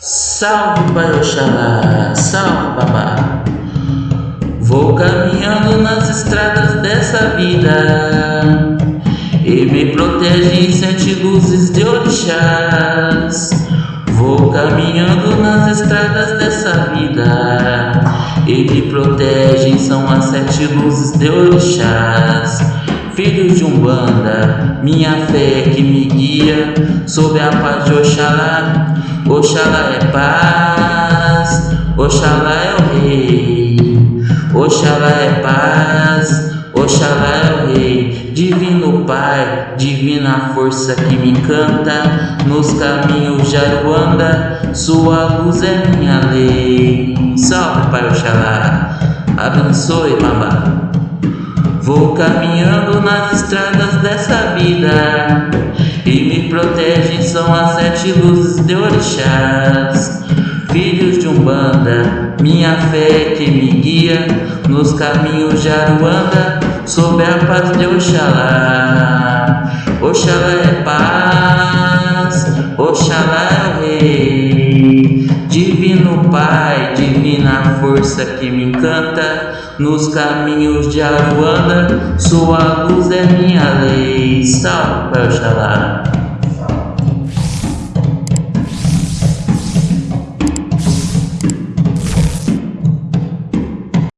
Salve Pai Oxalá, salve babá. Vou caminhando nas estradas dessa vida e me protege sete luzes de orixás. Vou caminhando nas estradas dessa vida e me protegem são as sete luzes de orixás. Filhos de Umbanda, minha fé que me guia sob a paz de Oxalá. Oxalá é paz, Oxalá é o rei. Oxalá é paz, Oxalá é o rei. Divino Pai, divina força que me encanta, nos caminhos de Aruanda, sua luz é minha lei. Salve Pai Oxalá, abençoe Babá. Vou caminhando nas estradas dessa vida protegem são as sete luzes de orixás. Filhos de Umbanda, minha fé que me guia nos caminhos de Aruanda, sob a paz de Oxalá. Oxalá é paz, Oxalá é o rei. Divino Pai, divina força que me encanta, nos caminhos de Aruanda, sua luz é minha lei. Salve, Oxalá.